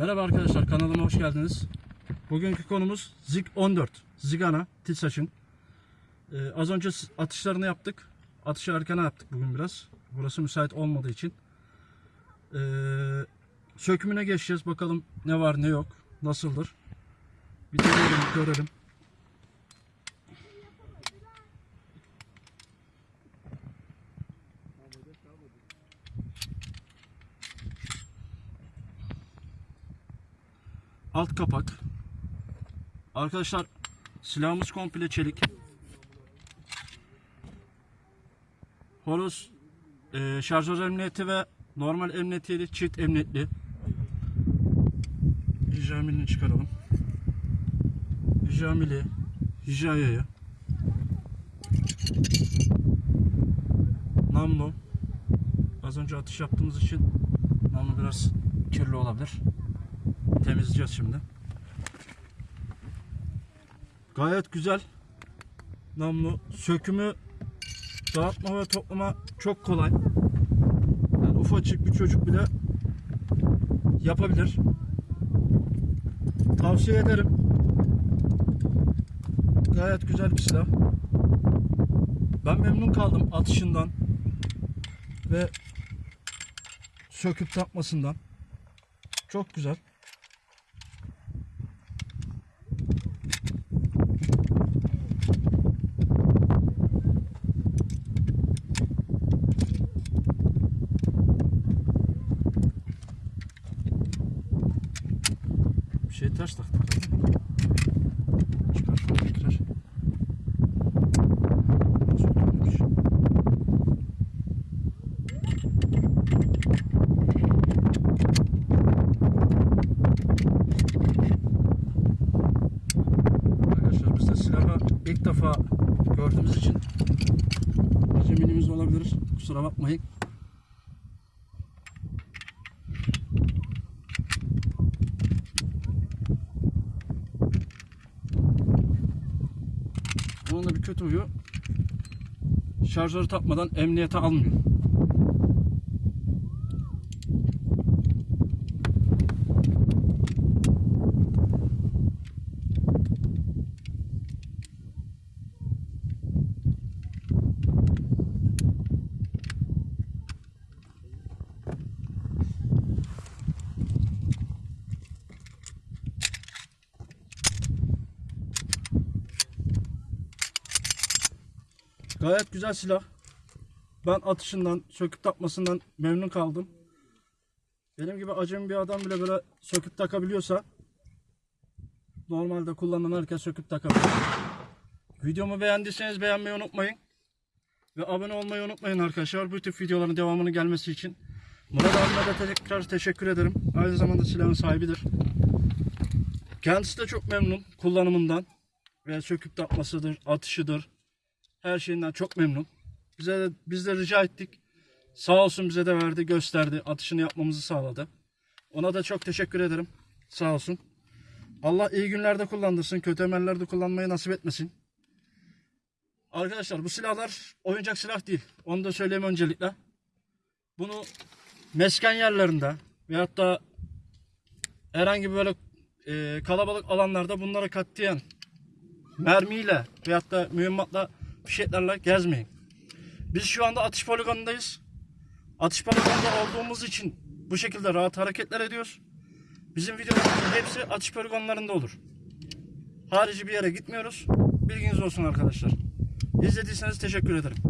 Merhaba arkadaşlar kanalıma hoş geldiniz. Bugünkü konumuz Zig 14. Zigana Tilsaç'ın. Ee, az önce atışlarını yaptık. Atışı erken yaptık bugün biraz. Burası müsait olmadığı için. Ee, sökümüne geçeceğiz. Bakalım ne var ne yok. Nasıldır. Bir deneyelim görelim. Alt kapak. Arkadaşlar silahımız komple çelik. Horoz e, şarjör emniyeti ve normal emniyetiyle çift emniyetli. Hijamilini çıkaralım. Hijamili, hijayayı. Namlu. Az önce atış yaptığımız için namlu biraz kirli olabilir. Temizleyeceğiz şimdi. Gayet güzel. Namlu. Sökümü dağıtma ve toplama çok kolay. Yani ufacık bir çocuk bile yapabilir. Tavsiye ederim. Gayet güzel bir silah. Ben memnun kaldım atışından ve söküp takmasından. Çok güzel. Ters taktık. Tekrar. Nasıl oturmuş? Arkadaşlar biz de silahı ilk defa gördüğümüz için acemiliğimiz olabilir. Kusura bakmayın. Bunun da bir kötü huyu şarjörü takmadan emniyete almıyor. Gayet güzel silah. Ben atışından, söküp takmasından memnun kaldım. Benim gibi acemi bir adam bile böyle söküp takabiliyorsa normalde kullanan herkes söküp takabilir. Videomu beğendiyseniz beğenmeyi unutmayın. Ve abone olmayı unutmayın arkadaşlar. Bu tip videoların devamının gelmesi için. Murat abime de tekrar teşekkür ederim. Aynı zamanda silahın sahibidir. Kendisi de çok memnun kullanımından. Ve söküp takmasıdır, atışıdır, her şeyinden çok memnun. Bize de, biz de rica ettik. Sağ olsun bize de verdi, gösterdi. Atışını yapmamızı sağladı. Ona da çok teşekkür ederim. Sağ olsun. Allah iyi günlerde kullandırsın. Kötü emellerde kullanmayı nasip etmesin. Arkadaşlar bu silahlar oyuncak silah değil. Onu da söyleyeyim öncelikle. Bunu mesken yerlerinde veyahut da herhangi böyle e, kalabalık alanlarda bunlara katlayan mermiyle veyahut da mühimmatla fişeklerle gezmeyin. Biz şu anda atış poligonundayız. Atış poligonunda olduğumuz için bu şekilde rahat hareketler ediyoruz. Bizim videolarımızın hepsi atış poligonlarında olur. Harici bir yere gitmiyoruz. Bilginiz olsun arkadaşlar. İzlediyseniz teşekkür ederim.